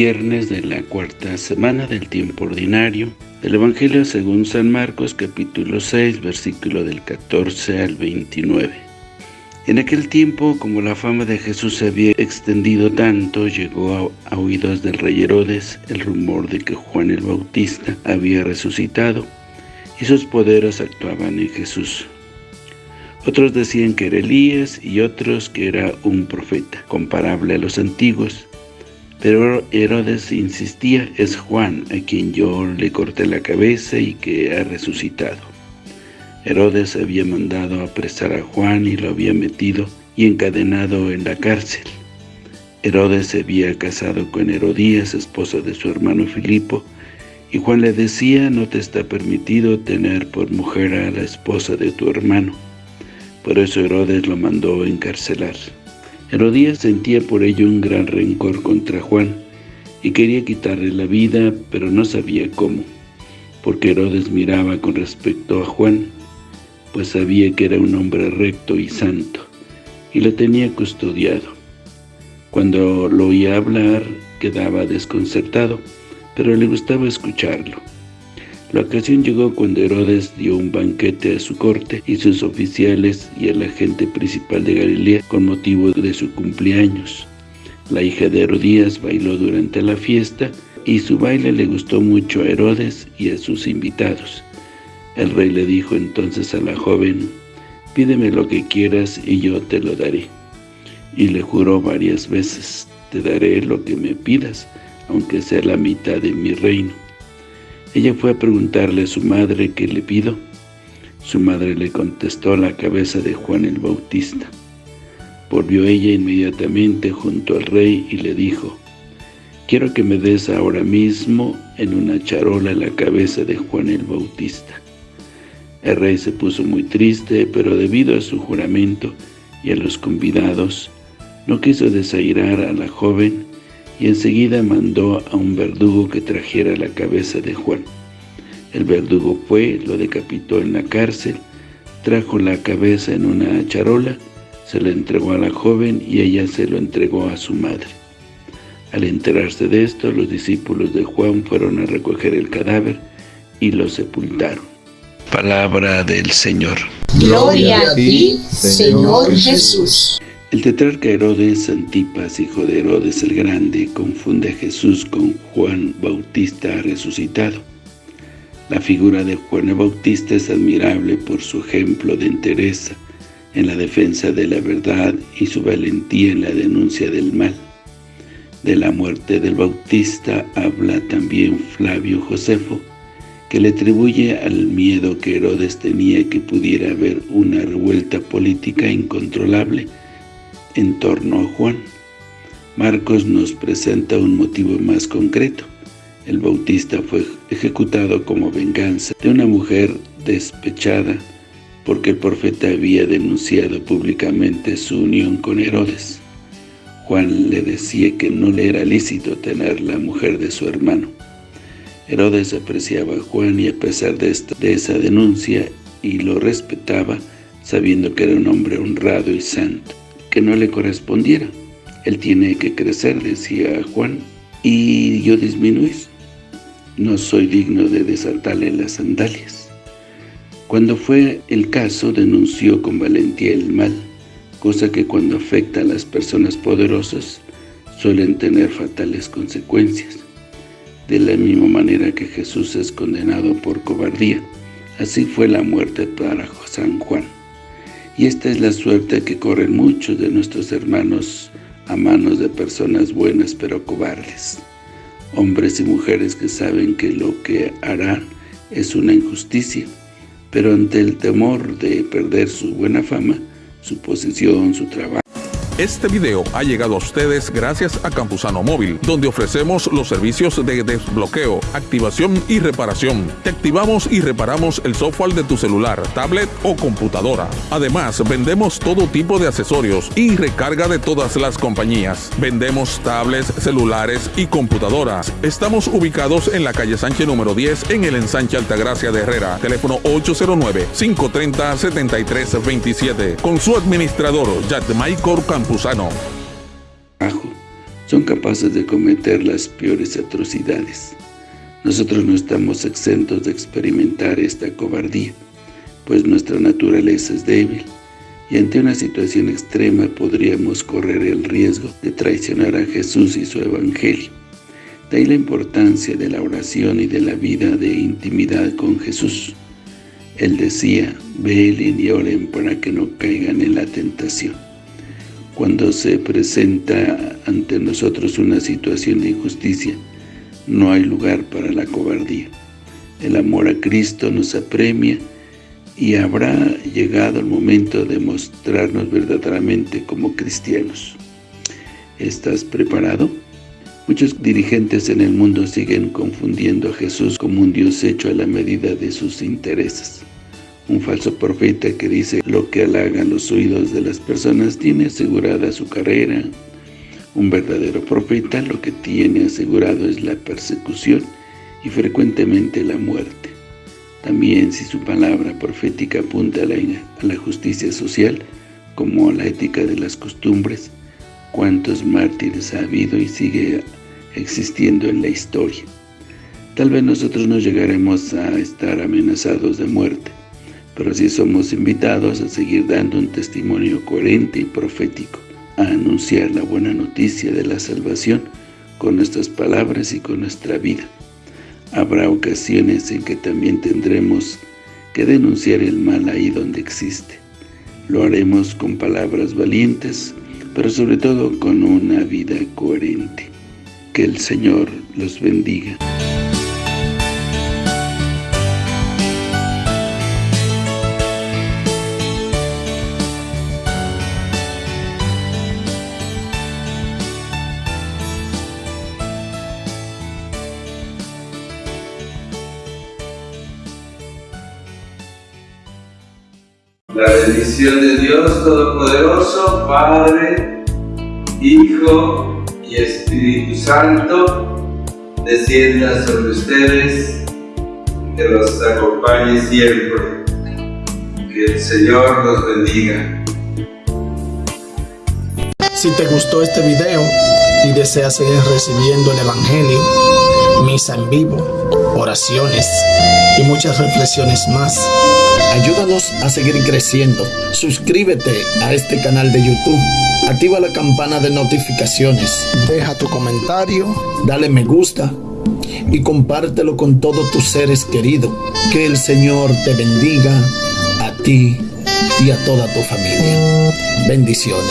viernes de la cuarta semana del tiempo ordinario del Evangelio según San Marcos capítulo 6 versículo del 14 al 29. En aquel tiempo, como la fama de Jesús se había extendido tanto, llegó a, a oídos del rey Herodes el rumor de que Juan el Bautista había resucitado y sus poderes actuaban en Jesús. Otros decían que era Elías y otros que era un profeta, comparable a los antiguos. Pero Herodes insistía, es Juan, a quien yo le corté la cabeza y que ha resucitado. Herodes había mandado apresar a Juan y lo había metido y encadenado en la cárcel. Herodes se había casado con Herodías, esposa de su hermano Filipo, y Juan le decía, no te está permitido tener por mujer a la esposa de tu hermano. Por eso Herodes lo mandó encarcelar. Herodías sentía por ello un gran rencor contra Juan, y quería quitarle la vida, pero no sabía cómo, porque Herodes miraba con respecto a Juan, pues sabía que era un hombre recto y santo, y lo tenía custodiado. Cuando lo oía hablar, quedaba desconcertado, pero le gustaba escucharlo. La ocasión llegó cuando Herodes dio un banquete a su corte y sus oficiales y a la gente principal de Galilea con motivo de su cumpleaños. La hija de Herodías bailó durante la fiesta y su baile le gustó mucho a Herodes y a sus invitados. El rey le dijo entonces a la joven, pídeme lo que quieras y yo te lo daré. Y le juró varias veces, te daré lo que me pidas, aunque sea la mitad de mi reino. Ella fue a preguntarle a su madre qué le pido. Su madre le contestó la cabeza de Juan el Bautista. Volvió ella inmediatamente junto al rey y le dijo, Quiero que me des ahora mismo en una charola la cabeza de Juan el Bautista. El rey se puso muy triste, pero debido a su juramento y a los convidados, no quiso desairar a la joven y enseguida mandó a un verdugo que trajera la cabeza de Juan. El verdugo fue, lo decapitó en la cárcel, trajo la cabeza en una charola, se la entregó a la joven y ella se lo entregó a su madre. Al enterarse de esto, los discípulos de Juan fueron a recoger el cadáver y lo sepultaron. Palabra del Señor. Gloria a ti, Señor Jesús. El tetrarca Herodes Antipas, hijo de Herodes el Grande, confunde a Jesús con Juan Bautista resucitado. La figura de Juan Bautista es admirable por su ejemplo de entereza en la defensa de la verdad y su valentía en la denuncia del mal. De la muerte del Bautista habla también Flavio Josefo, que le atribuye al miedo que Herodes tenía que pudiera haber una revuelta política incontrolable en torno a Juan. Marcos nos presenta un motivo más concreto. El Bautista fue ejecutado como venganza de una mujer despechada porque el profeta había denunciado públicamente su unión con Herodes. Juan le decía que no le era lícito tener la mujer de su hermano. Herodes apreciaba a Juan y a pesar de, de esa denuncia y lo respetaba, sabiendo que era un hombre honrado y santo que no le correspondiera. Él tiene que crecer, decía Juan, y yo disminuir. No soy digno de desatarle las sandalias. Cuando fue el caso, denunció con valentía el mal, cosa que cuando afecta a las personas poderosas suelen tener fatales consecuencias. De la misma manera que Jesús es condenado por cobardía, así fue la muerte para San Juan. Y esta es la suerte que corren muchos de nuestros hermanos a manos de personas buenas pero cobardes. Hombres y mujeres que saben que lo que harán es una injusticia, pero ante el temor de perder su buena fama, su posición, su trabajo, este video ha llegado a ustedes gracias a Campusano Móvil, donde ofrecemos los servicios de desbloqueo, activación y reparación. Te activamos y reparamos el software de tu celular, tablet o computadora. Además, vendemos todo tipo de accesorios y recarga de todas las compañías. Vendemos tablets, celulares y computadoras. Estamos ubicados en la calle Sánchez número 10 en el ensanche Altagracia de Herrera. Teléfono 809-530-7327. Con su administrador, Jack Michael Son capaces de cometer las peores atrocidades. Nosotros no estamos exentos de experimentar esta cobardía, pues nuestra naturaleza es débil, y ante una situación extrema podríamos correr el riesgo de traicionar a Jesús y su Evangelio. De ahí la importancia de la oración y de la vida de intimidad con Jesús. Él decía, velen y oren para que no caigan en la tentación. Cuando se presenta ante nosotros una situación de injusticia, no hay lugar para la cobardía. El amor a Cristo nos apremia y habrá llegado el momento de mostrarnos verdaderamente como cristianos. ¿Estás preparado? Muchos dirigentes en el mundo siguen confundiendo a Jesús como un Dios hecho a la medida de sus intereses. Un falso profeta que dice lo que halaga los oídos de las personas tiene asegurada su carrera, un verdadero profeta lo que tiene asegurado es la persecución y frecuentemente la muerte. También si su palabra profética apunta a la, justicia social, como a la ética de las costumbres, cuántos mártires ha habido y sigue existiendo en la historia. Tal vez nosotros no llegaremos a estar amenazados de muerte, pero sí somos invitados a seguir dando un testimonio coherente y profético a anunciar la buena noticia de la salvación con nuestras palabras y con nuestra vida. Habrá ocasiones en que también tendremos que denunciar el mal ahí donde existe. Lo haremos con palabras valientes, pero sobre todo con una vida coherente. Que el Señor los bendiga. La bendición de Dios Todopoderoso, Padre, Hijo y Espíritu Santo, descienda sobre ustedes, que los acompañe siempre. Que el Señor los bendiga. Si te gustó este video y deseas seguir recibiendo el Evangelio, misa en vivo, oraciones y muchas reflexiones más, Ayúdanos a seguir creciendo. Suscríbete a este canal de YouTube. Activa la campana de notificaciones. Deja tu comentario. Dale me gusta. Y compártelo con todos tus seres queridos. Que el Señor te bendiga a ti y a toda tu familia. Bendiciones.